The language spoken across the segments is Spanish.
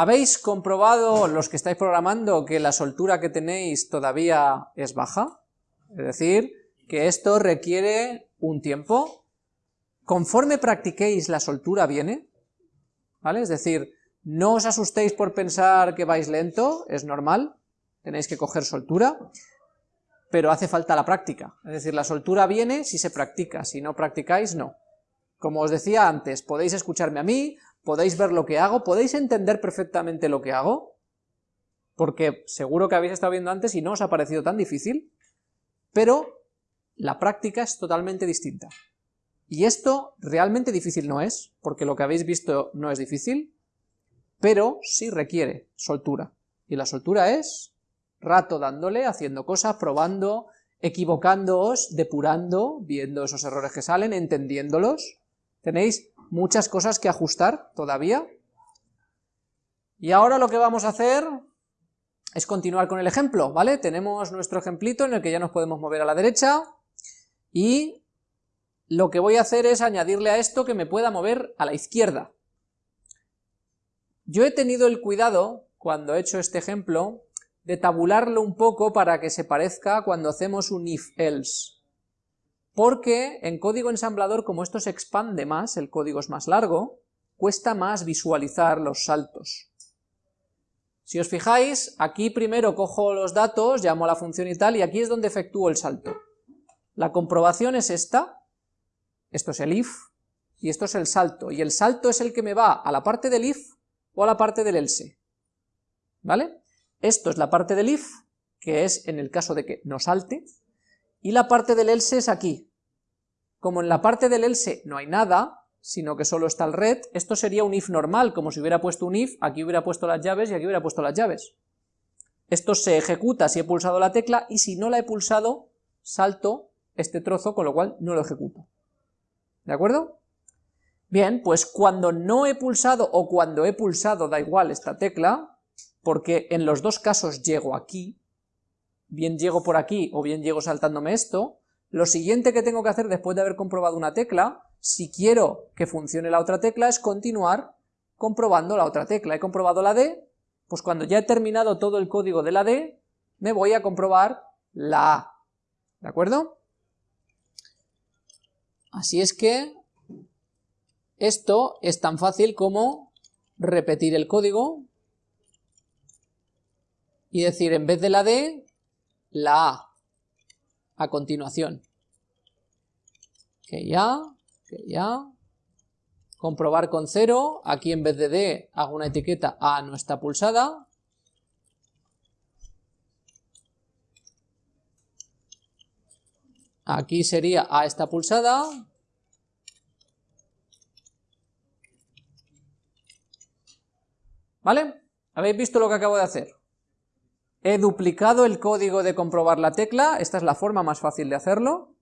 ¿Habéis comprobado, los que estáis programando, que la soltura que tenéis todavía es baja? Es decir, que esto requiere un tiempo. Conforme practiquéis, la soltura viene, ¿vale? Es decir, no os asustéis por pensar que vais lento, es normal, tenéis que coger soltura, pero hace falta la práctica. Es decir, la soltura viene si se practica, si no practicáis, no. Como os decía antes, podéis escucharme a mí, podéis ver lo que hago, podéis entender perfectamente lo que hago, porque seguro que habéis estado viendo antes y no os ha parecido tan difícil, pero la práctica es totalmente distinta. Y esto realmente difícil no es, porque lo que habéis visto no es difícil, pero sí requiere soltura. Y la soltura es rato dándole, haciendo cosas, probando, equivocándoos, depurando, viendo esos errores que salen, entendiéndolos. Tenéis muchas cosas que ajustar todavía. Y ahora lo que vamos a hacer es continuar con el ejemplo, ¿vale? Tenemos nuestro ejemplito en el que ya nos podemos mover a la derecha y lo que voy a hacer es añadirle a esto que me pueda mover a la izquierda. Yo he tenido el cuidado, cuando he hecho este ejemplo, de tabularlo un poco para que se parezca cuando hacemos un if-else porque en código ensamblador, como esto se expande más, el código es más largo, cuesta más visualizar los saltos. Si os fijáis, aquí primero cojo los datos, llamo a la función y tal, y aquí es donde efectúo el salto. La comprobación es esta, esto es el if, y esto es el salto, y el salto es el que me va a la parte del if o a la parte del else, ¿vale? Esto es la parte del if, que es en el caso de que no salte, y la parte del else es aquí, como en la parte del else no hay nada, sino que solo está el red, esto sería un if normal, como si hubiera puesto un if, aquí hubiera puesto las llaves y aquí hubiera puesto las llaves. Esto se ejecuta si he pulsado la tecla y si no la he pulsado, salto este trozo, con lo cual no lo ejecuto. ¿De acuerdo? Bien, pues cuando no he pulsado o cuando he pulsado da igual esta tecla, porque en los dos casos llego aquí, bien llego por aquí o bien llego saltándome esto, lo siguiente que tengo que hacer después de haber comprobado una tecla, si quiero que funcione la otra tecla, es continuar comprobando la otra tecla. He comprobado la D, pues cuando ya he terminado todo el código de la D, me voy a comprobar la A. ¿De acuerdo? Así es que esto es tan fácil como repetir el código y decir en vez de la D, la A a continuación. Que ya, que ya. Comprobar con cero, aquí en vez de D hago una etiqueta A no está pulsada. Aquí sería A está pulsada. ¿Vale? ¿Habéis visto lo que acabo de hacer? He duplicado el código de comprobar la tecla, esta es la forma más fácil de hacerlo,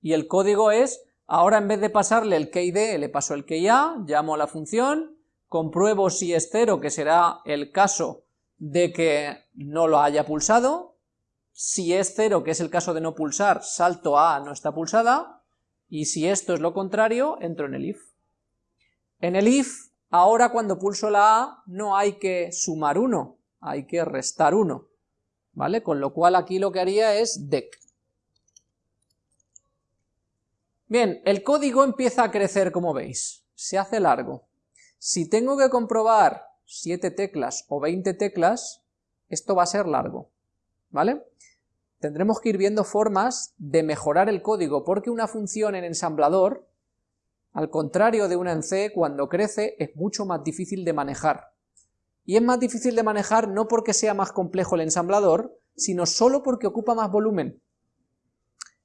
y el código es, ahora en vez de pasarle el key D, le paso el key A, llamo a la función, compruebo si es cero, que será el caso de que no lo haya pulsado, si es cero, que es el caso de no pulsar, salto a no está pulsada, y si esto es lo contrario, entro en el if. En el if, ahora cuando pulso la A, no hay que sumar 1, hay que restar 1, ¿vale? Con lo cual aquí lo que haría es dec. Bien, el código empieza a crecer como veis, se hace largo. Si tengo que comprobar 7 teclas o 20 teclas, esto va a ser largo, ¿vale? Tendremos que ir viendo formas de mejorar el código, porque una función en ensamblador, al contrario de una en C, cuando crece es mucho más difícil de manejar y es más difícil de manejar no porque sea más complejo el ensamblador, sino solo porque ocupa más volumen.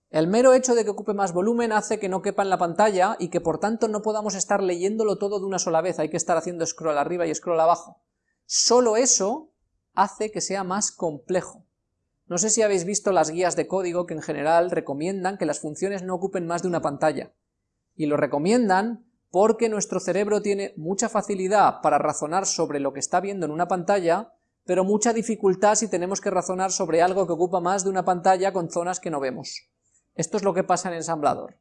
El mero hecho de que ocupe más volumen hace que no quepa en la pantalla y que por tanto no podamos estar leyéndolo todo de una sola vez, hay que estar haciendo scroll arriba y scroll abajo. Solo eso hace que sea más complejo. No sé si habéis visto las guías de código que en general recomiendan que las funciones no ocupen más de una pantalla. Y lo recomiendan porque nuestro cerebro tiene mucha facilidad para razonar sobre lo que está viendo en una pantalla, pero mucha dificultad si tenemos que razonar sobre algo que ocupa más de una pantalla con zonas que no vemos. Esto es lo que pasa en ensamblador.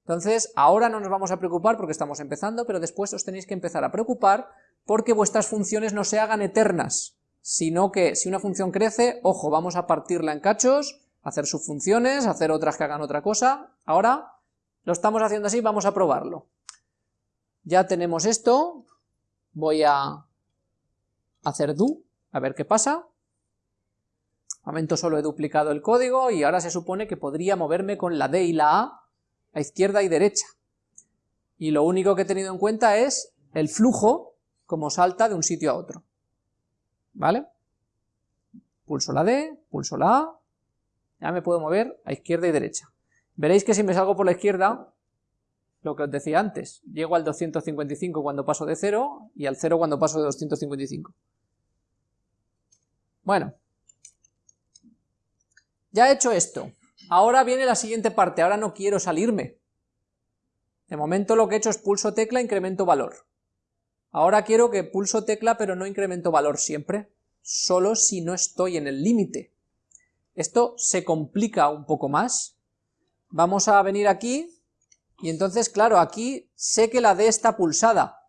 Entonces, ahora no nos vamos a preocupar porque estamos empezando, pero después os tenéis que empezar a preocupar porque vuestras funciones no se hagan eternas, sino que si una función crece, ojo, vamos a partirla en cachos, hacer sus funciones, hacer otras que hagan otra cosa, ahora lo estamos haciendo así, vamos a probarlo. Ya tenemos esto, voy a hacer do, a ver qué pasa, momento solo he duplicado el código y ahora se supone que podría moverme con la D y la A a izquierda y derecha. Y lo único que he tenido en cuenta es el flujo como salta de un sitio a otro. ¿Vale? Pulso la D, pulso la A, ya me puedo mover a izquierda y derecha. Veréis que si me salgo por la izquierda, lo que os decía antes, llego al 255 cuando paso de 0 y al 0 cuando paso de 255. Bueno, ya he hecho esto, ahora viene la siguiente parte, ahora no quiero salirme. De momento lo que he hecho es pulso tecla, incremento valor. Ahora quiero que pulso tecla pero no incremento valor siempre, solo si no estoy en el límite. Esto se complica un poco más. Vamos a venir aquí, y entonces, claro, aquí sé que la D está pulsada,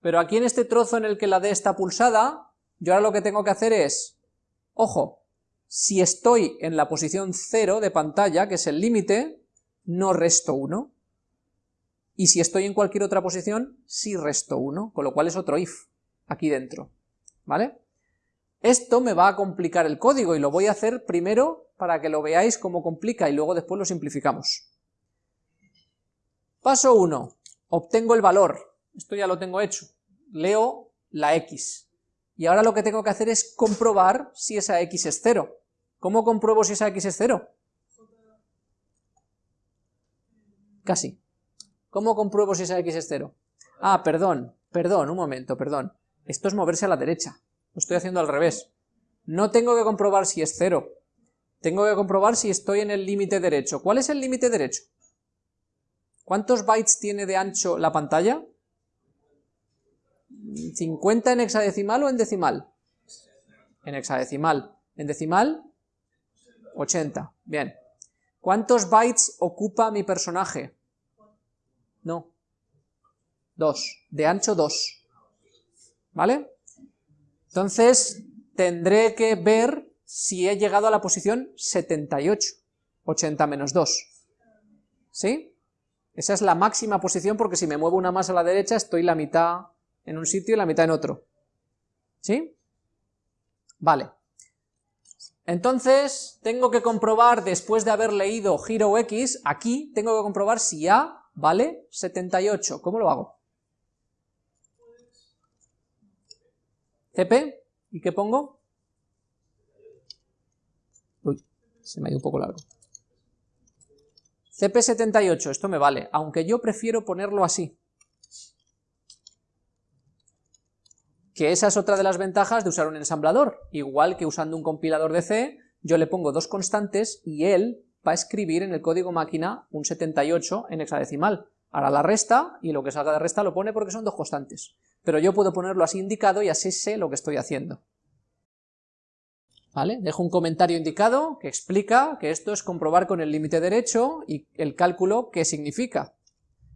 pero aquí en este trozo en el que la D está pulsada, yo ahora lo que tengo que hacer es, ojo, si estoy en la posición 0 de pantalla, que es el límite, no resto 1. Y si estoy en cualquier otra posición, sí resto 1, con lo cual es otro if, aquí dentro. ¿Vale? Esto me va a complicar el código y lo voy a hacer primero para que lo veáis cómo complica y luego después lo simplificamos. Paso 1. Obtengo el valor. Esto ya lo tengo hecho. Leo la x. Y ahora lo que tengo que hacer es comprobar si esa x es 0. ¿Cómo compruebo si esa x es 0? Casi. ¿Cómo compruebo si esa x es 0? Ah, perdón, perdón, un momento, perdón. Esto es moverse a la derecha. Lo estoy haciendo al revés. No tengo que comprobar si es 0. Tengo que comprobar si estoy en el límite derecho. ¿Cuál es el límite derecho? ¿Cuántos bytes tiene de ancho la pantalla? ¿50 en hexadecimal o en decimal? En hexadecimal. ¿En decimal? 80. Bien. ¿Cuántos bytes ocupa mi personaje? No. 2. De ancho 2. ¿Vale? Entonces, tendré que ver si he llegado a la posición 78. 80 menos 2. ¿Sí? Esa es la máxima posición porque si me muevo una más a la derecha estoy la mitad en un sitio y la mitad en otro. ¿Sí? Vale. Entonces, tengo que comprobar, después de haber leído giro x, aquí tengo que comprobar si A vale 78. ¿Cómo lo hago? CP, ¿y qué pongo? Uy, se me ha ido un poco largo. CP78, esto me vale, aunque yo prefiero ponerlo así. que esa es otra de las ventajas de usar un ensamblador, igual que usando un compilador de C, yo le pongo dos constantes y él va a escribir en el código máquina un 78 en hexadecimal, hará la resta y lo que salga de resta lo pone porque son dos constantes, pero yo puedo ponerlo así indicado y así sé lo que estoy haciendo. Dejo un comentario indicado que explica que esto es comprobar con el límite derecho y el cálculo qué significa.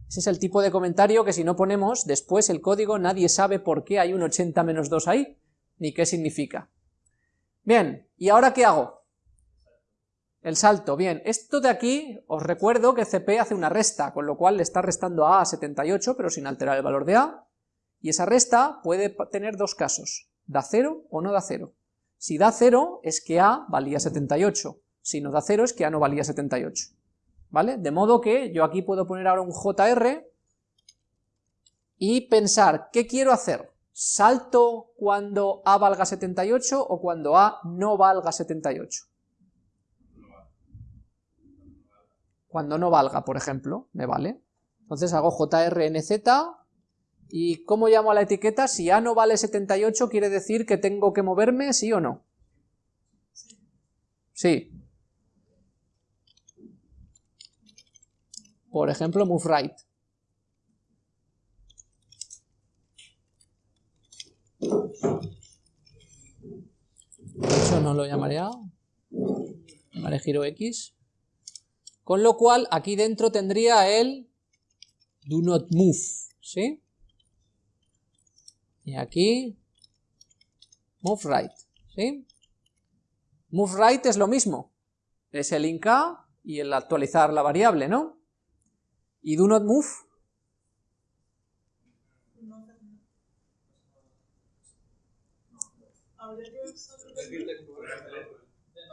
Ese es el tipo de comentario que si no ponemos después el código nadie sabe por qué hay un 80 menos 2 ahí, ni qué significa. Bien, ¿y ahora qué hago? El salto, bien, esto de aquí, os recuerdo que CP hace una resta, con lo cual le está restando a A 78, pero sin alterar el valor de A, y esa resta puede tener dos casos, da 0 o no da 0. Si da 0 es que A valía 78, si no da 0 es que A no valía 78. ¿vale? De modo que yo aquí puedo poner ahora un JR y pensar, ¿qué quiero hacer? ¿Salto cuando A valga 78 o cuando A no valga 78? Cuando no valga, por ejemplo, me vale. Entonces hago JRNZ y ¿cómo llamo a la etiqueta? Si A no vale 78 quiere decir que tengo que moverme, ¿sí o no? Sí, Por ejemplo, move right. Eso no lo llamaré. Llamaré giro X. Con lo cual, aquí dentro tendría el do not move, ¿sí? Y aquí move right, ¿sí? Move right es lo mismo, es el inca y el actualizar la variable, ¿no? Y do not move.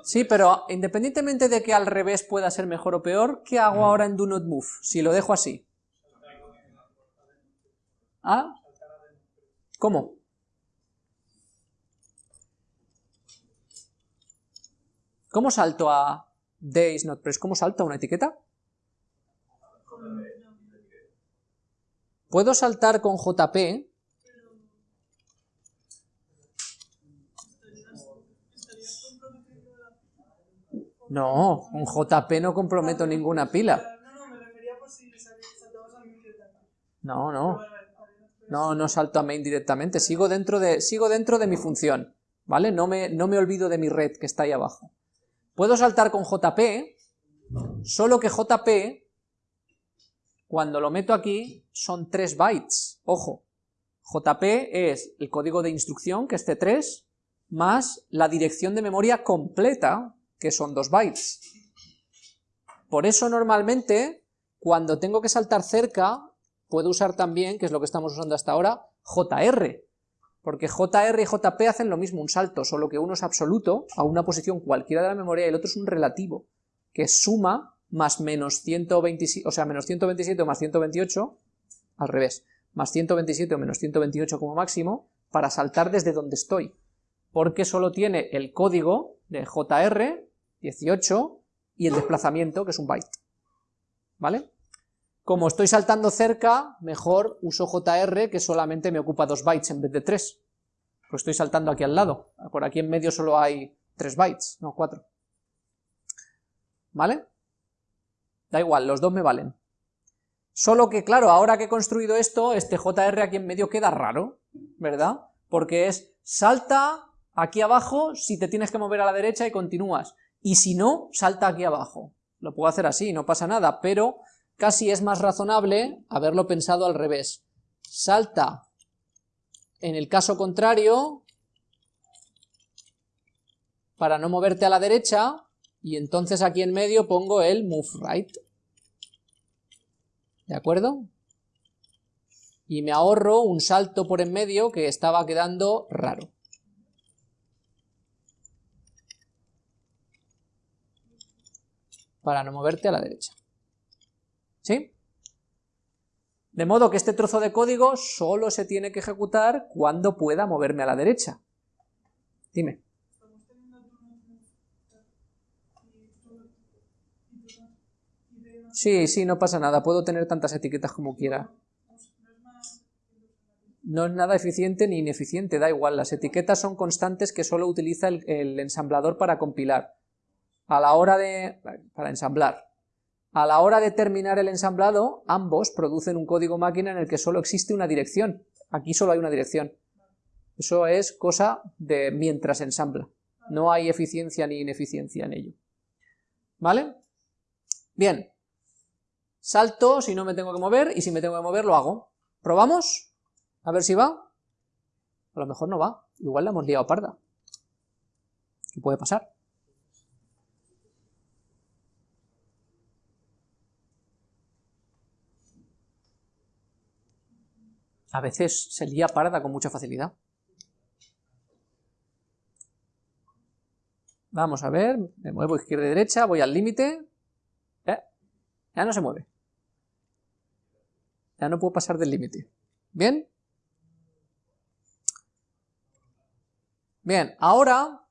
Sí, pero independientemente de que al revés pueda ser mejor o peor, ¿qué hago ahora en do not move? Si lo dejo así. ¿Ah? ¿Cómo? ¿Cómo salto a days not press? ¿Cómo salto a una etiqueta? Puedo saltar con JP. No, con JP no comprometo ninguna pila. No, no. No, no salto a main directamente, sigo dentro de, sigo dentro de mi función, ¿vale? No me, no me olvido de mi red que está ahí abajo. Puedo saltar con JP, solo que JP, cuando lo meto aquí, son 3 bytes, ojo. JP es el código de instrucción, que es C3, más la dirección de memoria completa, que son 2 bytes. Por eso normalmente, cuando tengo que saltar cerca, puedo usar también, que es lo que estamos usando hasta ahora, JR, porque JR y JP hacen lo mismo, un salto, solo que uno es absoluto a una posición cualquiera de la memoria y el otro es un relativo, que suma más menos 127, o sea, menos 127 o más 128, al revés, más 127 o menos 128 como máximo, para saltar desde donde estoy, porque solo tiene el código de JR, 18, y el desplazamiento, que es un byte, ¿vale? Como estoy saltando cerca, mejor uso JR que solamente me ocupa 2 bytes en vez de 3. Pues estoy saltando aquí al lado. Por aquí en medio solo hay 3 bytes, no 4. ¿Vale? Da igual, los dos me valen. Solo que, claro, ahora que he construido esto, este JR aquí en medio queda raro, ¿verdad? Porque es salta aquí abajo si te tienes que mover a la derecha y continúas. Y si no, salta aquí abajo. Lo puedo hacer así, no pasa nada, pero casi es más razonable haberlo pensado al revés. Salta en el caso contrario para no moverte a la derecha y entonces aquí en medio pongo el move right. ¿De acuerdo? Y me ahorro un salto por en medio que estaba quedando raro. Para no moverte a la derecha. ¿Sí? De modo que este trozo de código solo se tiene que ejecutar cuando pueda moverme a la derecha. Dime. Sí, sí, no pasa nada, puedo tener tantas etiquetas como quiera. No es nada eficiente ni ineficiente, da igual, las etiquetas son constantes que solo utiliza el, el ensamblador para compilar. A la hora de... para ensamblar. A la hora de terminar el ensamblado, ambos producen un código máquina en el que solo existe una dirección. Aquí solo hay una dirección. Eso es cosa de mientras ensambla. No hay eficiencia ni ineficiencia en ello. ¿Vale? Bien. Salto si no me tengo que mover y si me tengo que mover lo hago. ¿Probamos? A ver si va. A lo mejor no va. Igual la hemos liado parda. ¿Qué puede pasar? A veces se lía parda con mucha facilidad. Vamos a ver, me muevo izquierda y derecha, voy al límite. Eh, ya no se mueve. Ya no puedo pasar del límite. ¿Bien? Bien, ahora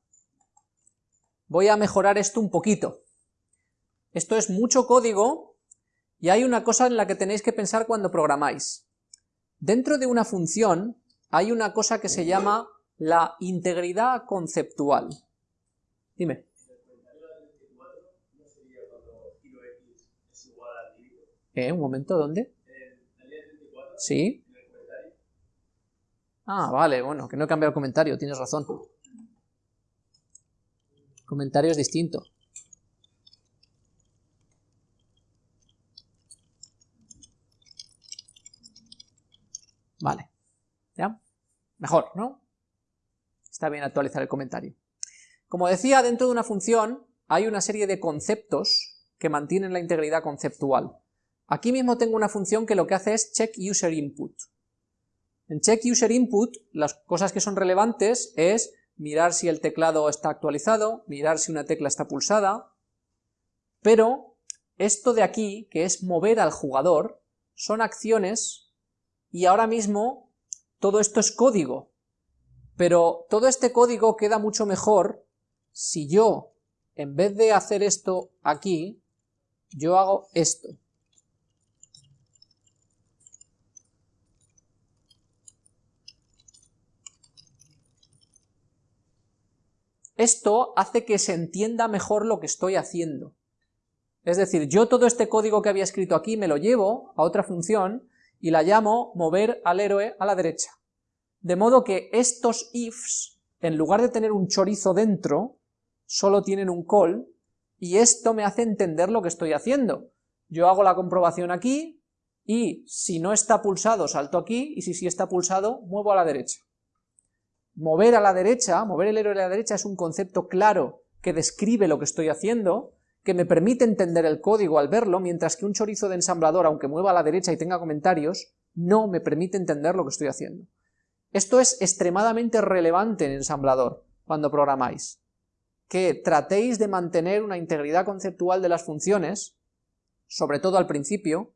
voy a mejorar esto un poquito. Esto es mucho código y hay una cosa en la que tenéis que pensar cuando programáis. Dentro de una función hay una cosa que se llama la integridad conceptual. Dime. ¿Eh? Un momento, ¿dónde? ¿Sí? Ah, vale, bueno, que no he cambiado el comentario, tienes razón. comentario es distinto. Vale. ¿Ya? Mejor, ¿no? Está bien actualizar el comentario. Como decía, dentro de una función hay una serie de conceptos que mantienen la integridad conceptual. Aquí mismo tengo una función que lo que hace es check user input. En check user input, las cosas que son relevantes es mirar si el teclado está actualizado, mirar si una tecla está pulsada, pero esto de aquí, que es mover al jugador, son acciones y ahora mismo todo esto es código, pero todo este código queda mucho mejor si yo, en vez de hacer esto aquí, yo hago esto. Esto hace que se entienda mejor lo que estoy haciendo. Es decir, yo todo este código que había escrito aquí me lo llevo a otra función y la llamo mover al héroe a la derecha. De modo que estos ifs, en lugar de tener un chorizo dentro, solo tienen un call, y esto me hace entender lo que estoy haciendo. Yo hago la comprobación aquí, y si no está pulsado salto aquí, y si sí está pulsado muevo a la derecha. Mover a la derecha, mover el héroe a la derecha es un concepto claro que describe lo que estoy haciendo, que me permite entender el código al verlo, mientras que un chorizo de ensamblador, aunque mueva a la derecha y tenga comentarios, no me permite entender lo que estoy haciendo. Esto es extremadamente relevante en ensamblador, cuando programáis, que tratéis de mantener una integridad conceptual de las funciones, sobre todo al principio,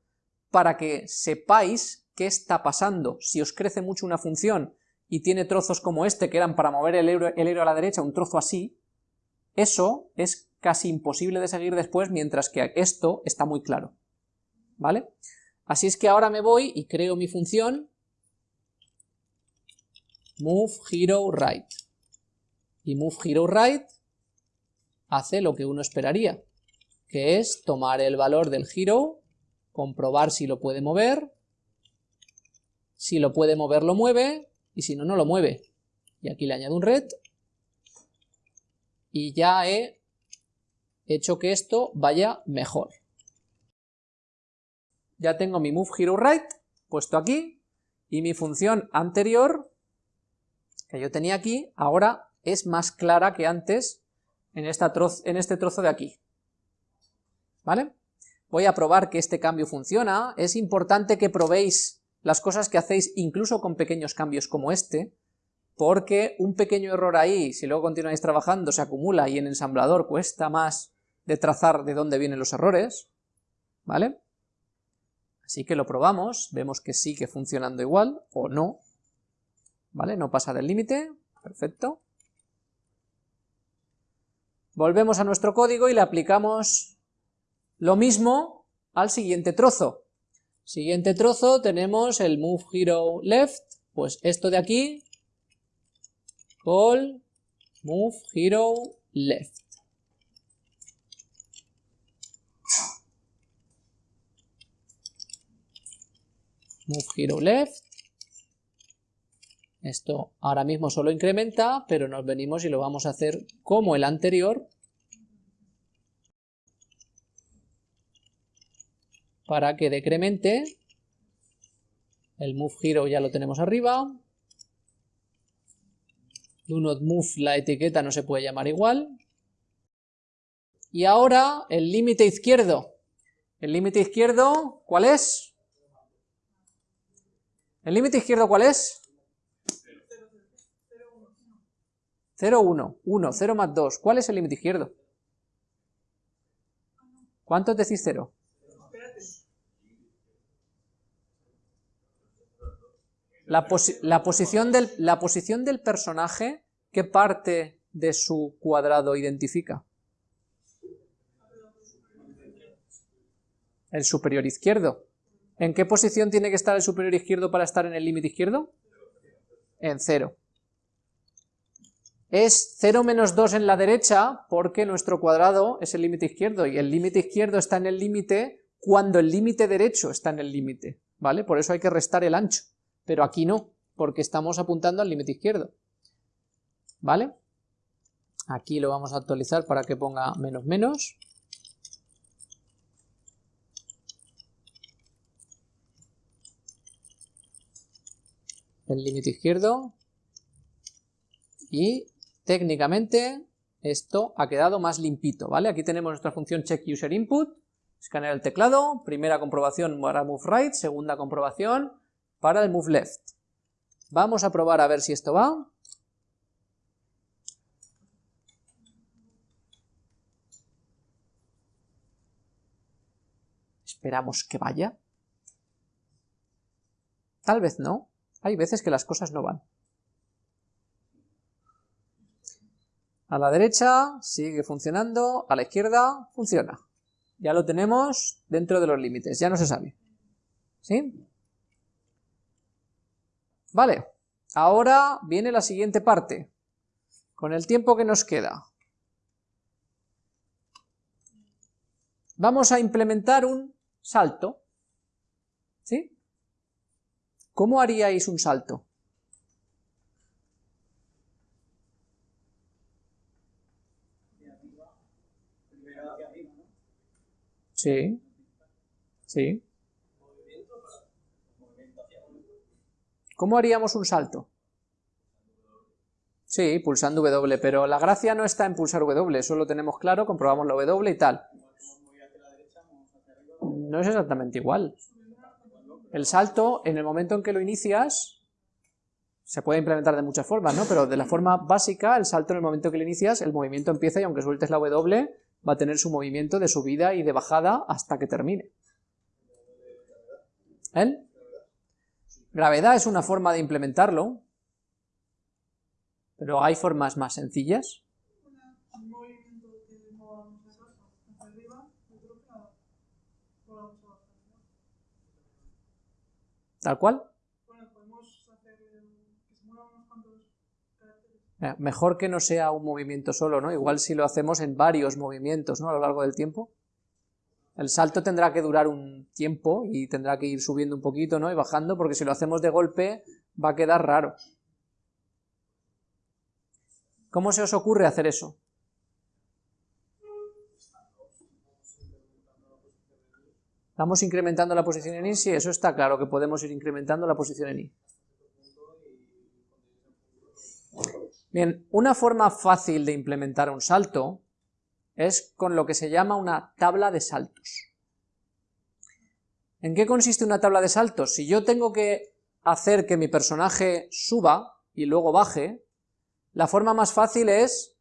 para que sepáis qué está pasando. Si os crece mucho una función y tiene trozos como este, que eran para mover el héroe, a la derecha, un trozo así, eso es casi imposible de seguir después, mientras que esto está muy claro. ¿Vale? Así es que ahora me voy y creo mi función move hero right. Y move hero right hace lo que uno esperaría, que es tomar el valor del hero, comprobar si lo puede mover, si lo puede mover lo mueve, y si no, no lo mueve. Y aquí le añado un red y ya he hecho que esto vaya mejor. Ya tengo mi move hero right puesto aquí y mi función anterior que yo tenía aquí ahora es más clara que antes en, esta en este trozo de aquí. ¿Vale? Voy a probar que este cambio funciona. Es importante que probéis las cosas que hacéis incluso con pequeños cambios como este, porque un pequeño error ahí, si luego continuáis trabajando, se acumula y en ensamblador cuesta más de trazar de dónde vienen los errores, ¿vale? Así que lo probamos, vemos que sigue funcionando igual, o no, ¿vale? No pasa del límite, perfecto. Volvemos a nuestro código y le aplicamos lo mismo al siguiente trozo. Siguiente trozo tenemos el move hero left, pues esto de aquí, call move hero left. Move hero left. Esto ahora mismo solo incrementa, pero nos venimos y lo vamos a hacer como el anterior, para que decremente. El move hero ya lo tenemos arriba. Do not move, la etiqueta no se puede llamar igual. Y ahora el límite izquierdo. ¿El límite izquierdo cuál es? ¿El límite izquierdo cuál es? 0, 1, 1, 0 más 2. ¿Cuál es el límite izquierdo? ¿Cuántos decís 0? La, posición del, la posición del personaje, ¿qué parte de su cuadrado identifica? El superior izquierdo. ¿En qué posición tiene que estar el superior izquierdo para estar en el límite izquierdo? En cero. Es 0 menos 2 en la derecha porque nuestro cuadrado es el límite izquierdo y el límite izquierdo está en el límite cuando el límite derecho está en el límite, ¿vale? Por eso hay que restar el ancho pero aquí no, porque estamos apuntando al límite izquierdo. ¿Vale? Aquí lo vamos a actualizar para que ponga menos menos. El límite izquierdo, Y técnicamente esto ha quedado más limpito, ¿vale? Aquí tenemos nuestra función checkUserInput, escanear el teclado, primera comprobación para moveRight, segunda comprobación para el moveLeft. Vamos a probar a ver si esto va. Esperamos que vaya. Tal vez no. Hay veces que las cosas no van. A la derecha sigue funcionando, a la izquierda funciona. Ya lo tenemos dentro de los límites, ya no se sabe. ¿Sí? Vale, ahora viene la siguiente parte, con el tiempo que nos queda. Vamos a implementar un salto. ¿Sí? ¿Cómo haríais un salto? Sí, sí. ¿Cómo haríamos un salto? Sí, pulsando W, pero la gracia no está en pulsar W, eso lo tenemos claro, comprobamos la W y tal. No es exactamente igual. El salto, en el momento en que lo inicias, se puede implementar de muchas formas, ¿no? Pero de la forma básica, el salto en el momento que lo inicias, el movimiento empieza y aunque sueltes la W, va a tener su movimiento de subida y de bajada hasta que termine. ¿Eh? Gravedad es una forma de implementarlo, pero hay formas más sencillas. ¿Tal cual? Eh, mejor que no sea un movimiento solo, ¿no? Igual si lo hacemos en varios movimientos, ¿no? A lo largo del tiempo. El salto tendrá que durar un tiempo y tendrá que ir subiendo un poquito, ¿no? Y bajando, porque si lo hacemos de golpe va a quedar raro. ¿Cómo se os ocurre hacer eso? Vamos incrementando la posición en I, sí, eso está claro, que podemos ir incrementando la posición en I. Bien, una forma fácil de implementar un salto es con lo que se llama una tabla de saltos. ¿En qué consiste una tabla de saltos? Si yo tengo que hacer que mi personaje suba y luego baje, la forma más fácil es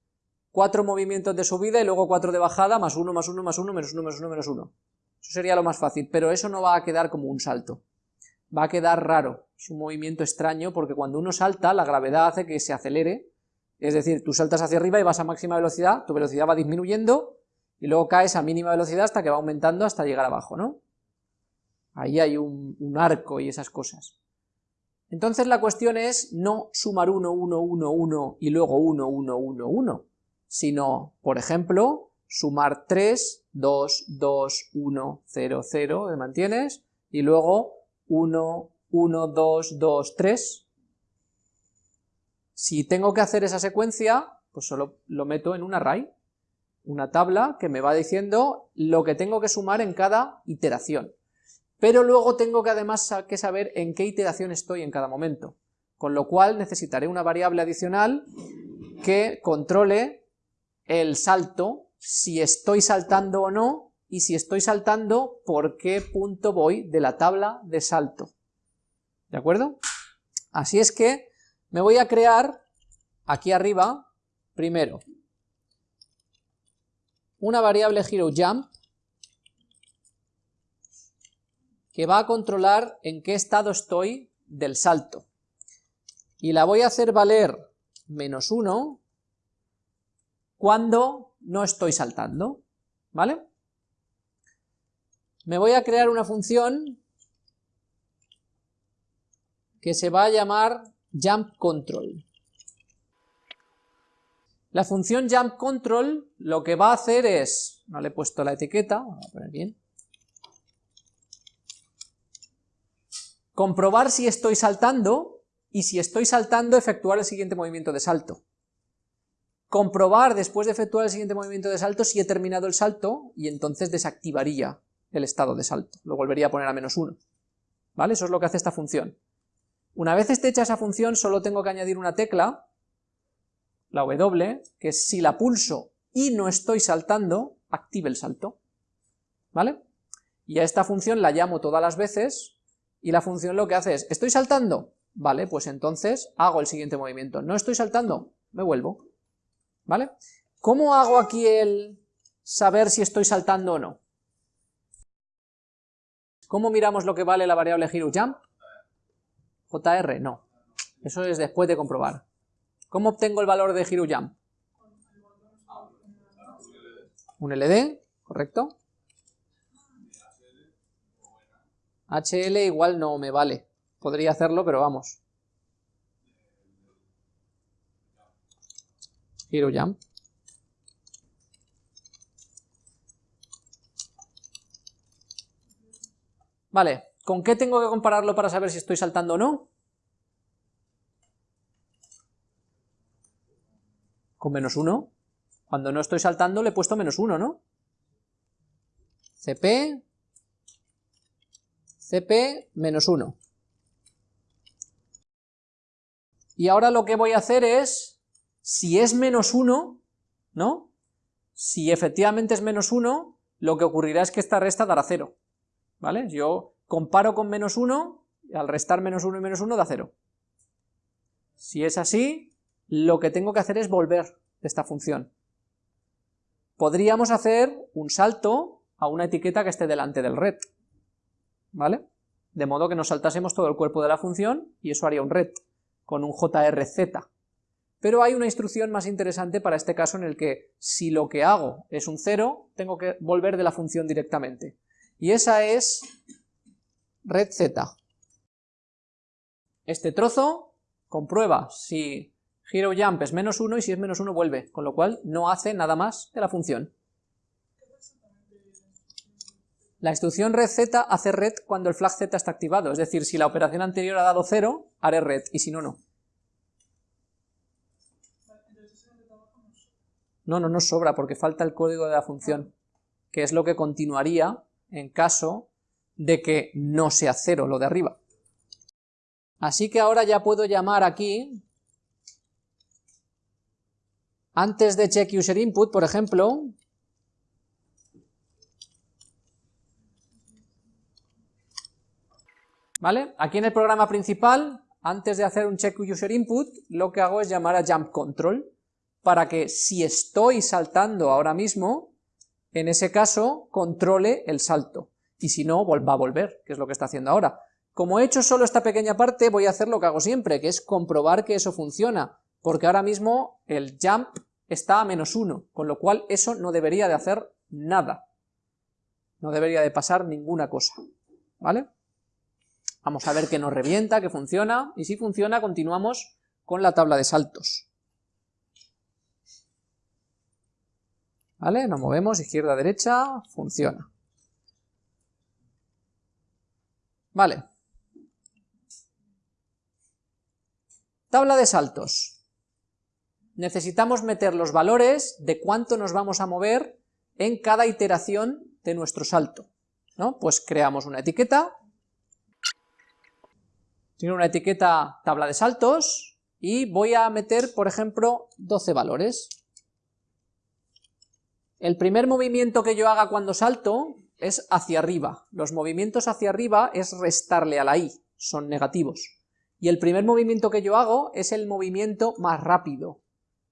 cuatro movimientos de subida y luego cuatro de bajada, más uno, más uno, más uno, menos uno, menos uno, menos uno. Eso sería lo más fácil, pero eso no va a quedar como un salto. Va a quedar raro, es un movimiento extraño porque cuando uno salta, la gravedad hace que se acelere es decir, tú saltas hacia arriba y vas a máxima velocidad, tu velocidad va disminuyendo y luego caes a mínima velocidad hasta que va aumentando hasta llegar abajo, ¿no? Ahí hay un, arco y esas cosas. Entonces la cuestión es no sumar 1, 1, 1, 1 y luego 1, 1, 1, 1, sino, por ejemplo, sumar 3, 2, 2, 1, 0, 0, ¿me mantienes? Y luego 1, 1, 2, 2, 3, si tengo que hacer esa secuencia, pues solo lo meto en un array, una tabla que me va diciendo lo que tengo que sumar en cada iteración. Pero luego tengo que además que saber en qué iteración estoy en cada momento, con lo cual necesitaré una variable adicional que controle el salto, si estoy saltando o no, y si estoy saltando, por qué punto voy de la tabla de salto. ¿De acuerdo? Así es que me voy a crear aquí arriba, primero, una variable HeroJump que va a controlar en qué estado estoy del salto. Y la voy a hacer valer menos 1 cuando no estoy saltando, ¿vale? Me voy a crear una función que se va a llamar jump control. La función jump control lo que va a hacer es, no le he puesto la etiqueta, voy a poner bien, comprobar si estoy saltando y si estoy saltando efectuar el siguiente movimiento de salto. Comprobar después de efectuar el siguiente movimiento de salto si he terminado el salto y entonces desactivaría el estado de salto, lo volvería a poner a menos 1. ¿Vale? Eso es lo que hace esta función. Una vez esté hecha esa función, solo tengo que añadir una tecla la W, que si la pulso y no estoy saltando, active el salto, ¿vale? Y a esta función la llamo todas las veces, y la función lo que hace es, ¿estoy saltando? Vale, pues entonces hago el siguiente movimiento. ¿No estoy saltando? Me vuelvo, ¿vale? ¿Cómo hago aquí el saber si estoy saltando o no? ¿Cómo miramos lo que vale la variable jump? JR, no. Eso es después de comprobar. ¿Cómo obtengo el valor de jump? Un LD, correcto. HL igual no me vale. Podría hacerlo, pero vamos. Jump. Vale, ¿con qué tengo que compararlo para saber si estoy saltando o no? Con menos 1. Cuando no estoy saltando le he puesto menos 1, ¿no? CP, CP menos 1. Y ahora lo que voy a hacer es, si es menos 1, ¿no? Si efectivamente es menos 1, lo que ocurrirá es que esta resta dará 0. ¿vale? Yo comparo con menos 1, y al restar menos 1 y menos 1 da 0. Si es así, lo que tengo que hacer es volver de esta función. Podríamos hacer un salto a una etiqueta que esté delante del red, ¿vale? De modo que nos saltásemos todo el cuerpo de la función y eso haría un red, con un jrz. Pero hay una instrucción más interesante para este caso en el que si lo que hago es un 0, tengo que volver de la función directamente y esa es red z. Este trozo comprueba si giro jump es menos 1 y si es menos 1 vuelve, con lo cual no hace nada más de la función. La instrucción red z hace red cuando el flag z está activado, es decir, si la operación anterior ha dado 0, haré red, y si no, no. No, no nos sobra porque falta el código de la función, que es lo que continuaría en caso de que no sea cero lo de arriba. Así que ahora ya puedo llamar aquí, antes de check user input, por ejemplo, ¿vale? Aquí en el programa principal, antes de hacer un check user input, lo que hago es llamar a jump control, para que si estoy saltando ahora mismo, en ese caso controle el salto, y si no, va a volver, que es lo que está haciendo ahora. Como he hecho solo esta pequeña parte, voy a hacer lo que hago siempre, que es comprobar que eso funciona, porque ahora mismo el jump está a menos 1, con lo cual eso no debería de hacer nada. No debería de pasar ninguna cosa, ¿vale? Vamos a ver que nos revienta, que funciona, y si funciona continuamos con la tabla de saltos. ¿Vale? Nos movemos izquierda, derecha, funciona. Vale. Tabla de saltos. Necesitamos meter los valores de cuánto nos vamos a mover en cada iteración de nuestro salto. ¿no? Pues creamos una etiqueta, tiene una etiqueta tabla de saltos, y voy a meter, por ejemplo, 12 valores. El primer movimiento que yo haga cuando salto es hacia arriba. Los movimientos hacia arriba es restarle a la i, son negativos. Y el primer movimiento que yo hago es el movimiento más rápido,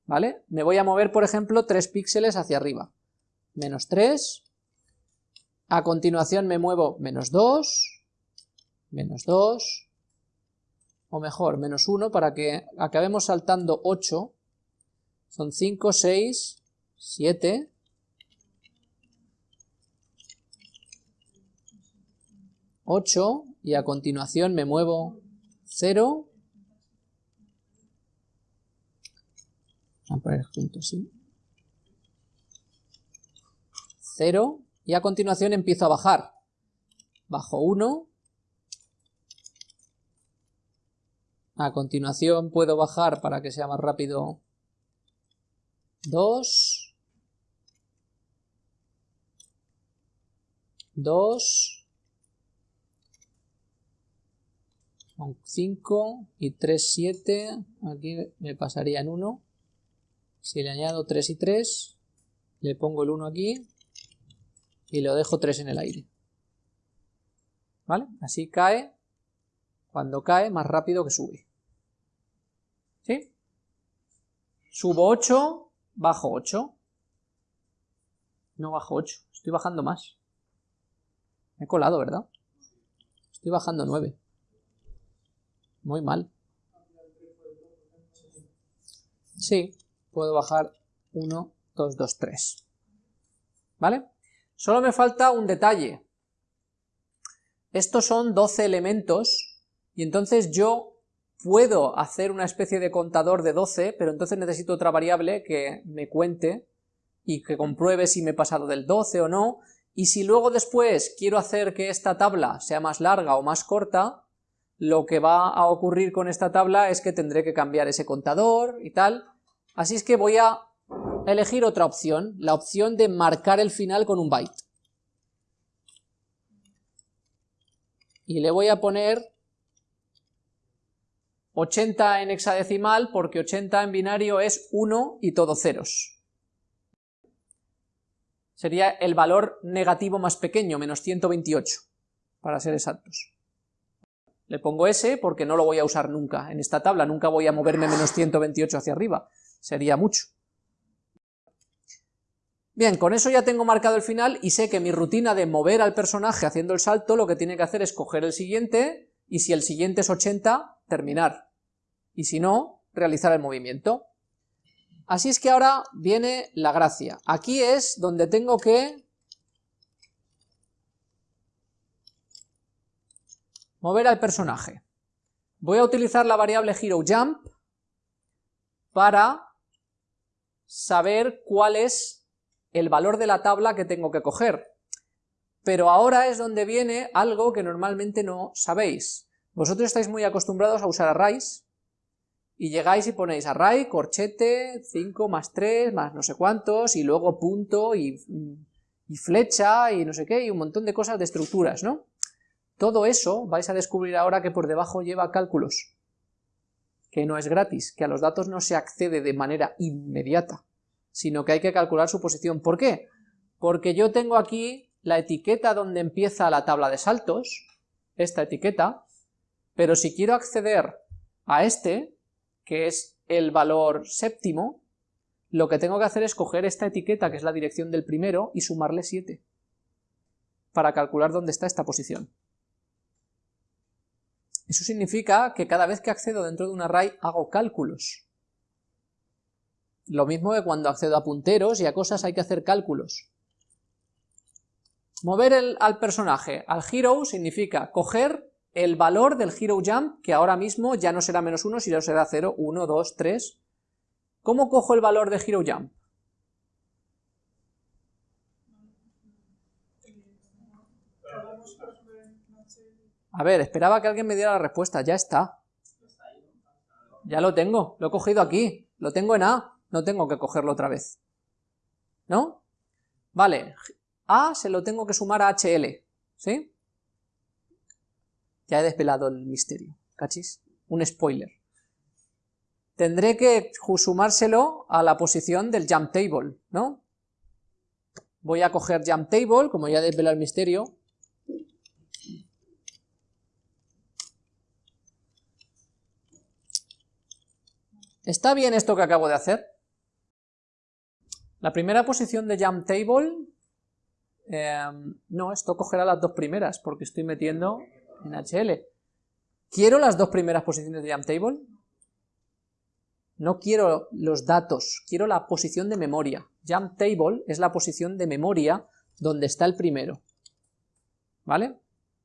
¿vale? Me voy a mover, por ejemplo, 3 píxeles hacia arriba. Menos 3. A continuación me muevo menos 2, menos 2, o mejor, menos 1, para que acabemos saltando 8. Son 5, 6, 7, 8 y a continuación me muevo 0. Vamos a poner juntos, ¿sí? 0 y a continuación empiezo a bajar. Bajo 1. A continuación puedo bajar para que sea más rápido 2. 2. 5 y 3, 7, aquí me pasaría en 1. Si le añado 3 y 3, le pongo el 1 aquí y lo dejo 3 en el aire. ¿Vale? Así cae, cuando cae, más rápido que sube. ¿Sí? Subo 8, bajo 8. No bajo 8, estoy bajando más. Me he colado, ¿verdad? Estoy bajando 9. Muy mal. Sí, puedo bajar 1, 2, 2, 3. ¿Vale? Solo me falta un detalle. Estos son 12 elementos y entonces yo puedo hacer una especie de contador de 12, pero entonces necesito otra variable que me cuente y que compruebe si me he pasado del 12 o no, y si luego después quiero hacer que esta tabla sea más larga o más corta, lo que va a ocurrir con esta tabla es que tendré que cambiar ese contador y tal, así es que voy a elegir otra opción, la opción de marcar el final con un byte. Y le voy a poner 80 en hexadecimal porque 80 en binario es 1 y todo ceros. Sería el valor negativo más pequeño, menos 128, para ser exactos. Le pongo S porque no lo voy a usar nunca. En esta tabla nunca voy a moverme menos 128 hacia arriba. Sería mucho. Bien, con eso ya tengo marcado el final y sé que mi rutina de mover al personaje haciendo el salto lo que tiene que hacer es coger el siguiente y si el siguiente es 80, terminar. Y si no, realizar el movimiento. Así es que ahora viene la gracia. Aquí es donde tengo que mover al personaje. Voy a utilizar la variable HeroJump para saber cuál es el valor de la tabla que tengo que coger. Pero ahora es donde viene algo que normalmente no sabéis. Vosotros estáis muy acostumbrados a usar arrays, y llegáis y ponéis array, corchete, 5 más 3, más no sé cuántos, y luego punto, y, y flecha, y no sé qué, y un montón de cosas de estructuras, ¿no? Todo eso vais a descubrir ahora que por debajo lleva cálculos, que no es gratis, que a los datos no se accede de manera inmediata sino que hay que calcular su posición. ¿Por qué? Porque yo tengo aquí la etiqueta donde empieza la tabla de saltos, esta etiqueta, pero si quiero acceder a este, que es el valor séptimo, lo que tengo que hacer es coger esta etiqueta, que es la dirección del primero, y sumarle 7, para calcular dónde está esta posición. Eso significa que cada vez que accedo dentro de un array hago cálculos. Lo mismo que cuando accedo a punteros y a cosas hay que hacer cálculos. Mover al personaje al hero significa coger el valor del hero jump, que ahora mismo ya no será menos 1, sino será 0, 1, 2, 3. ¿Cómo cojo el valor de hero jump? A ver, esperaba que alguien me diera la respuesta, ya está. Ya lo tengo, lo he cogido aquí, lo tengo en A no tengo que cogerlo otra vez. ¿No? Vale, A se lo tengo que sumar a HL, ¿sí? Ya he desvelado el misterio, ¿cachis? Un spoiler. Tendré que sumárselo a la posición del jump table, ¿no? Voy a coger jump table, como ya he desvelado el misterio, ¿Está bien esto que acabo de hacer? La primera posición de jump table, em, no, esto cogerá las dos primeras, porque estoy metiendo en HL. ¿Quiero las dos primeras posiciones de jump table? No quiero los datos, quiero la posición de memoria. Jump table es la posición de memoria donde está el primero. ¿Vale?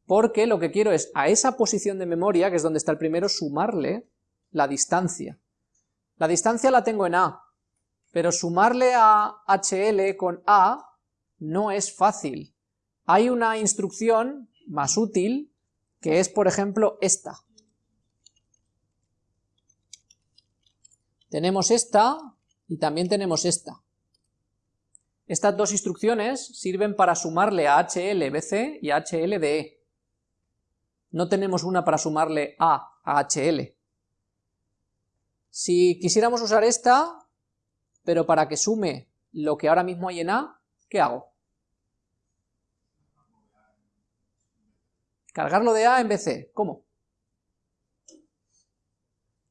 Porque lo que quiero es a esa posición de memoria, que es donde está el primero, sumarle la distancia. La distancia la tengo en A, pero sumarle a HL con A no es fácil. Hay una instrucción más útil que es, por ejemplo, esta. Tenemos esta y también tenemos esta. Estas dos instrucciones sirven para sumarle a HLBC y a HLDE. No tenemos una para sumarle A a HL. Si quisiéramos usar esta, pero para que sume lo que ahora mismo hay en A, ¿qué hago? Cargarlo de A en BC, ¿cómo?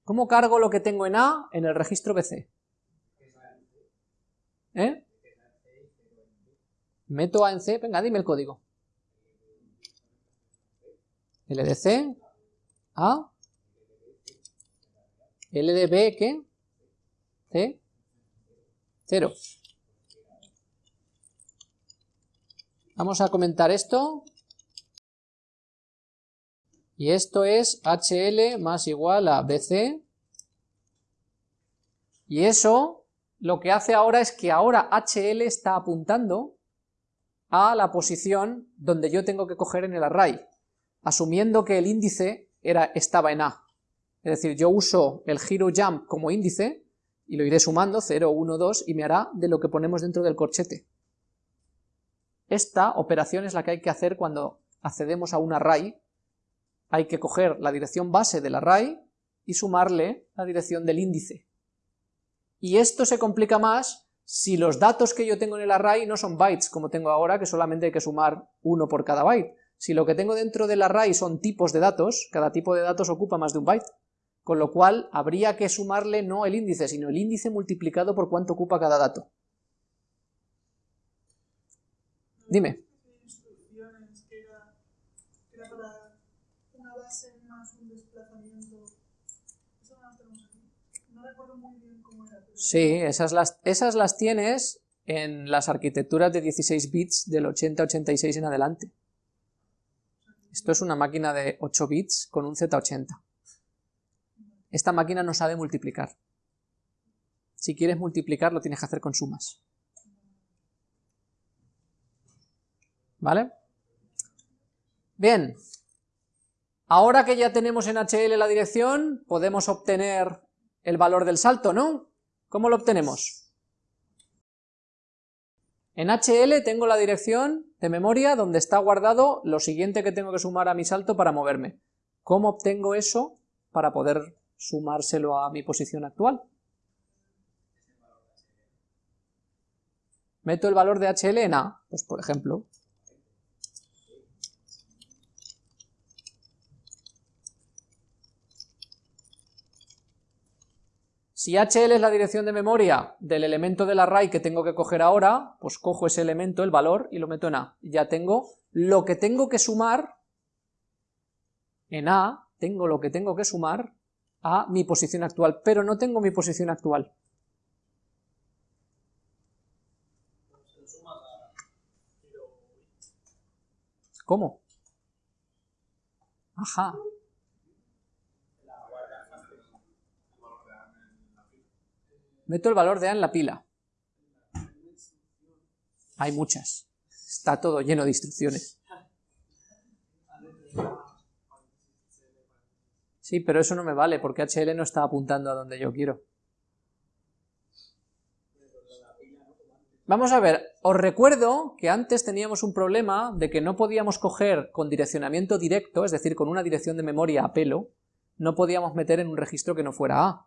¿Cómo cargo lo que tengo en A en el registro BC? ¿Eh? Meto A en C, venga, dime el código. LDC, A, LDB, ¿qué? C, 0. Vamos a comentar esto. Y esto es HL más igual a BC. Y eso lo que hace ahora es que ahora HL está apuntando a la posición donde yo tengo que coger en el array, asumiendo que el índice era, estaba en A. Es decir, yo uso el giro jump como índice y lo iré sumando, 0, 1, 2, y me hará de lo que ponemos dentro del corchete. Esta operación es la que hay que hacer cuando accedemos a un array. Hay que coger la dirección base del array y sumarle la dirección del índice. Y esto se complica más si los datos que yo tengo en el array no son bytes, como tengo ahora, que solamente hay que sumar uno por cada byte. Si lo que tengo dentro del array son tipos de datos, cada tipo de datos ocupa más de un byte con lo cual habría que sumarle no el índice, sino el índice multiplicado por cuánto ocupa cada dato. Dime. Sí, esas las, esas las tienes en las arquitecturas de 16 bits del 80-86 en adelante. Esto es una máquina de 8 bits con un Z80. Esta máquina no sabe multiplicar. Si quieres multiplicar, lo tienes que hacer con sumas. ¿Vale? Bien. Ahora que ya tenemos en HL la dirección, podemos obtener el valor del salto, ¿no? ¿Cómo lo obtenemos? En HL tengo la dirección de memoria donde está guardado lo siguiente que tengo que sumar a mi salto para moverme. ¿Cómo obtengo eso para poder sumárselo a mi posición actual. Meto el valor de HL en A, pues por ejemplo. Si HL es la dirección de memoria del elemento del array que tengo que coger ahora, pues cojo ese elemento, el valor, y lo meto en A. Ya tengo lo que tengo que sumar en A, tengo lo que tengo que sumar a mi posición actual, pero no tengo mi posición actual. ¿Cómo? Ajá. Meto el valor de A en la pila. Hay muchas. Está todo lleno de instrucciones. Sí, pero eso no me vale porque HL no está apuntando a donde yo quiero. Vamos a ver, os recuerdo que antes teníamos un problema de que no podíamos coger con direccionamiento directo, es decir, con una dirección de memoria a pelo, no podíamos meter en un registro que no fuera A.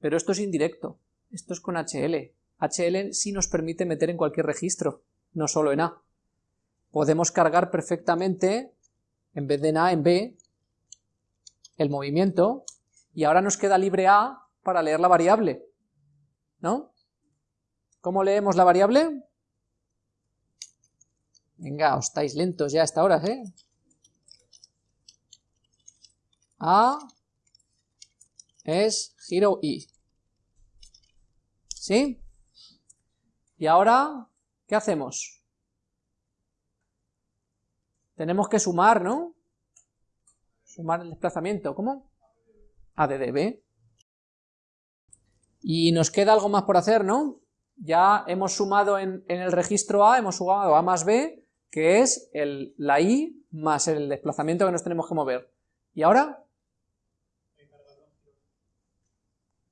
Pero esto es indirecto, esto es con HL. HL sí nos permite meter en cualquier registro, no solo en A. Podemos cargar perfectamente, en vez de en A, en B, el movimiento, y ahora nos queda libre A para leer la variable, ¿no? ¿Cómo leemos la variable? Venga, os estáis lentos ya a esta hora, ¿eh? A es giro I. ¿Sí? Y ahora, ¿qué hacemos? Tenemos que sumar, ¿no? Sumar el desplazamiento, ¿cómo? ADDB. Y nos queda algo más por hacer, ¿no? Ya hemos sumado en, el registro A, hemos sumado A más B, que es el, la I más el desplazamiento que nos tenemos que mover. ¿Y ahora?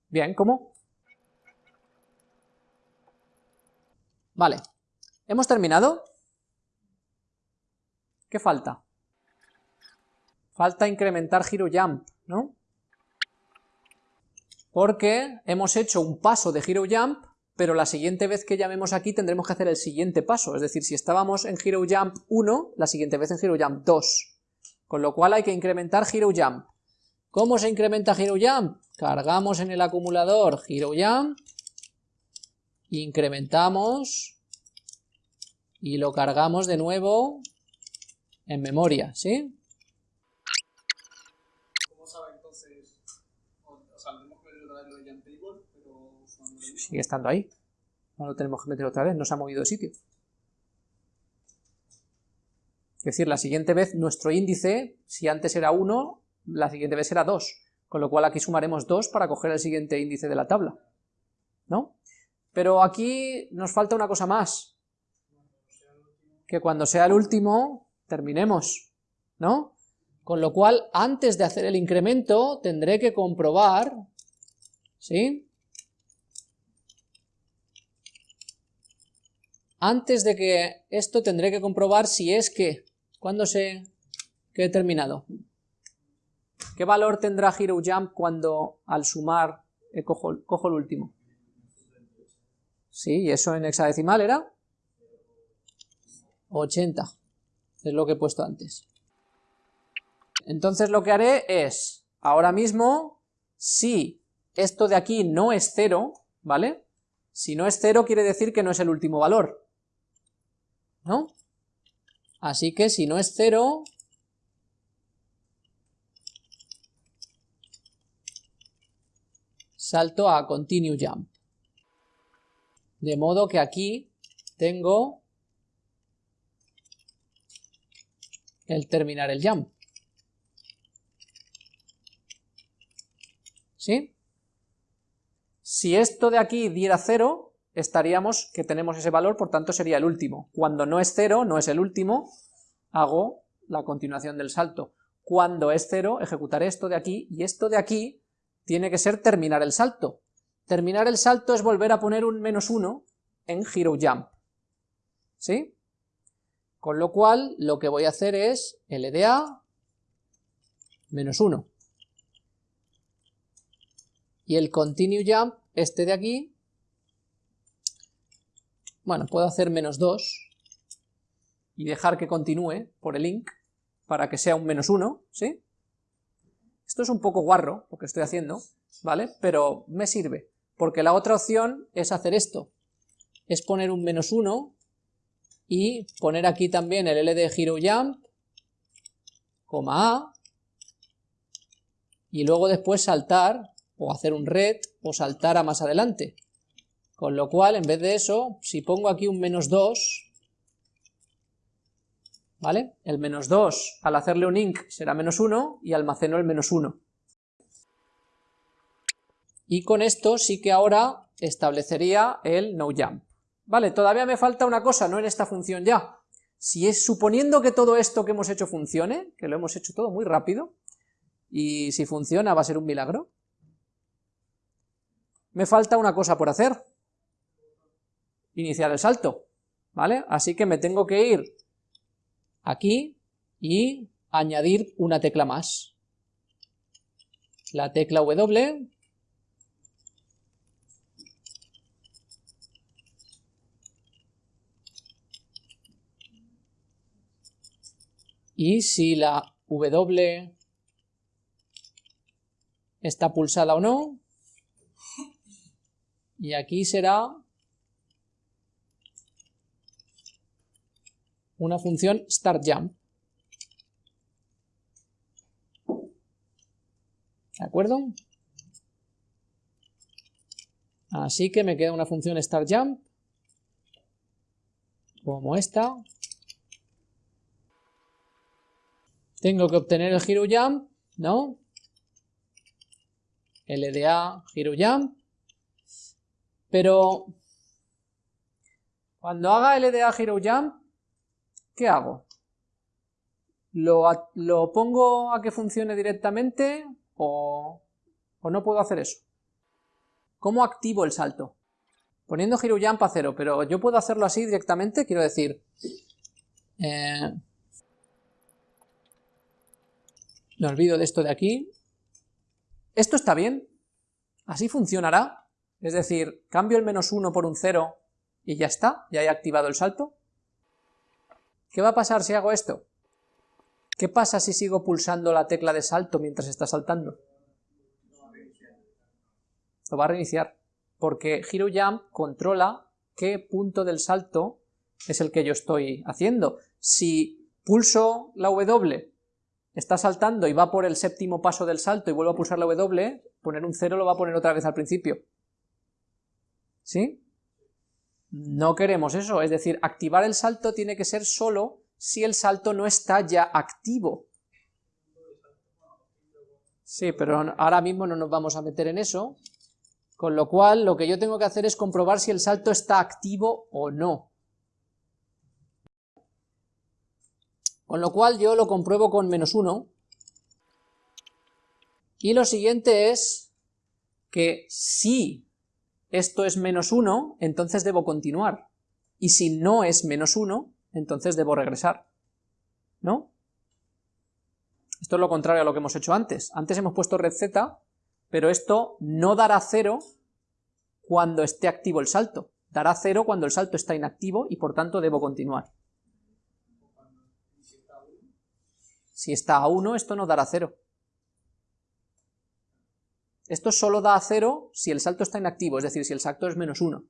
Bien, ¿cómo? Vale. ¿Hemos terminado? ¿Qué falta? Falta incrementar giro jump, ¿no? Porque hemos hecho un paso de giro jump pero la siguiente vez que llamemos aquí tendremos que hacer el siguiente paso, es decir, si estábamos en Hero Jump 1, la siguiente vez en Hero Jump 2, con lo cual hay que incrementar Hero Jump. ¿Cómo se incrementa Hero Jump? Cargamos en el acumulador Hero Jump, incrementamos y lo cargamos de nuevo en memoria, ¿sí? ¿Cómo sabe entonces? O, o sea, tenemos que meter otra vez lo de Jump Table, pero cuando lo Sigue estando ahí. No lo tenemos que meter otra vez, no se ha movido de sitio. Es decir, la siguiente vez nuestro índice, si antes era 1, la siguiente vez será 2, con lo cual aquí sumaremos 2 para coger el siguiente índice de la tabla. ¿No? Pero aquí nos falta una cosa más, que cuando sea el último, terminemos, ¿no? Con lo cual, antes de hacer el incremento, tendré que comprobar, ¿sí?, antes de que esto tendré que comprobar si es que, cuando se quede terminado, ¿qué valor tendrá Hero Jump cuando al sumar cojo, cojo el último? Sí, y eso en hexadecimal era 80, es lo que he puesto antes. Entonces lo que haré es, ahora mismo, si esto de aquí no es cero, ¿vale? Si no es cero quiere decir que no es el último valor, ¿no? Así que si no es cero, salto a continue jump. De modo que aquí tengo el terminar el jump. ¿Sí? Si esto de aquí diera cero, estaríamos que tenemos ese valor, por tanto sería el último. Cuando no es cero, no es el último, hago la continuación del salto. Cuando es cero, ejecutaré esto de aquí, y esto de aquí tiene que ser terminar el salto. Terminar el salto es volver a poner un menos uno en Hero Jump. ¿Sí? Con lo cual, lo que voy a hacer es LDA menos 1. Y el Continue Jump, este de aquí, bueno, puedo hacer menos 2 y dejar que continúe por el link para que sea un menos 1, ¿sí? Esto es un poco guarro lo que estoy haciendo, ¿vale? Pero me sirve, porque la otra opción es hacer esto, es poner un menos 1 y poner aquí también el LD Hero Jump, coma A, y luego después saltar, o hacer un red, o saltar a más adelante. Con lo cual, en vez de eso, si pongo aquí un menos 2, ¿vale? El menos 2, al hacerle un inc, será menos 1, y almaceno el menos 1. Y con esto sí que ahora establecería el no jump. Vale, todavía me falta una cosa, no en esta función ya. Si es suponiendo que todo esto que hemos hecho funcione, que lo hemos hecho todo muy rápido, y si funciona va a ser un milagro, me falta una cosa por hacer, iniciar el salto, ¿vale? Así que me tengo que ir aquí y añadir una tecla más. La tecla W y si la W está pulsada o no, y aquí será una función startJump. ¿De acuerdo? Así que me queda una función startJump, como esta. Tengo que obtener el giro jump, ¿no? LDA giro jump. Pero cuando haga LDA giro jump, ¿qué hago? ¿Lo, ¿Lo, pongo a que funcione directamente o, no puedo hacer eso? ¿Cómo activo el salto? Poniendo jump a cero, pero yo puedo hacerlo así directamente, quiero decir... Eh, me olvido de esto de aquí. Esto está bien, así funcionará. Es decir, cambio el menos 1 por un 0 y ya está, ya he activado el salto. ¿Qué va a pasar si hago esto? ¿Qué pasa si sigo pulsando la tecla de salto mientras está saltando? Lo va a reiniciar, porque Jump controla qué punto del salto es el que yo estoy haciendo. Si pulso la W, está saltando y va por el séptimo paso del salto y vuelvo a pulsar la W, poner un 0 lo va a poner otra vez al principio. ¿Sí? No queremos eso, es decir, activar el salto tiene que ser solo si el salto no está ya activo. Sí, pero ahora mismo no nos vamos a meter en eso, con lo cual lo que yo tengo que hacer es comprobar si el salto está activo o no. Con lo cual yo lo compruebo con menos 1. Y lo siguiente es que si esto es menos 1, entonces debo continuar. Y si no es menos 1, entonces debo regresar. ¿No? Esto es lo contrario a lo que hemos hecho antes. Antes hemos puesto red z, pero esto no dará 0 cuando esté activo el salto. Dará 0 cuando el salto está inactivo y por tanto debo continuar. Si está a 1, esto no dará 0. Esto solo da a 0 si el salto está inactivo, es decir, si el salto es menos 1.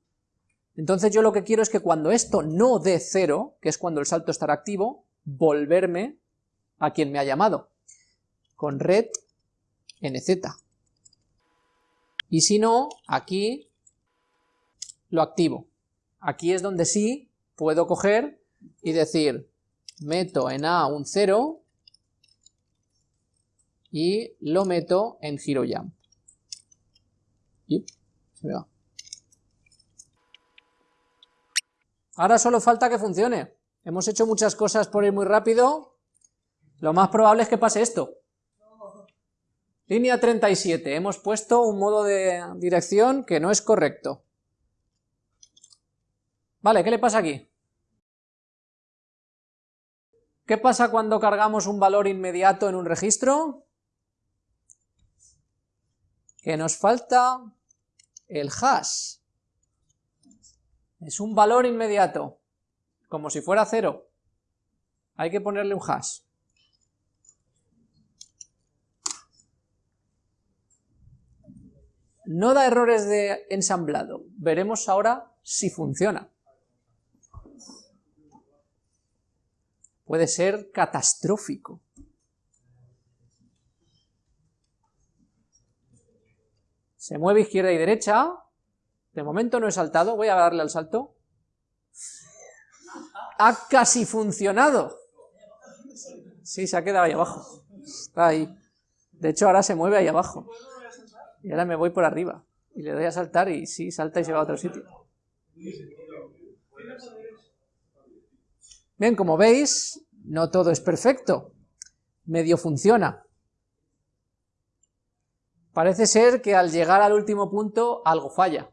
Entonces yo lo que quiero es que cuando esto no dé 0, que es cuando el salto estará activo, volverme a quien me ha llamado, con red nz. Y si no, aquí lo activo. Aquí es donde sí puedo coger y decir, meto en A un 0 y lo meto en jump. Y se me va. Ahora solo falta que funcione. Hemos hecho muchas cosas por ir muy rápido. Lo más probable es que pase esto. Línea 37. Hemos puesto un modo de dirección que no es correcto. Vale, ¿qué le pasa aquí? ¿Qué pasa cuando cargamos un valor inmediato en un registro? Que nos falta el hash. Es un valor inmediato, como si fuera cero. Hay que ponerle un hash. No da errores de ensamblado. Veremos ahora si funciona. Puede ser catastrófico. Se mueve izquierda y derecha. De momento no he saltado, voy a darle al salto. Ha casi funcionado. Sí, se ha quedado ahí abajo. Está ahí. De hecho, ahora se mueve ahí abajo. Y ahora me voy por arriba. Y le doy a saltar y sí, salta y se va a otro sitio. Bien, como veis, no todo es perfecto. Medio funciona. Parece ser que al llegar al último punto algo falla.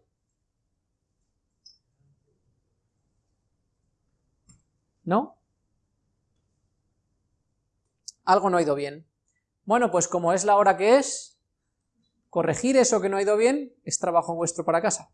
¿No? Algo no ha ido bien. Bueno, pues como es la hora que es, corregir eso que no ha ido bien es trabajo vuestro para casa.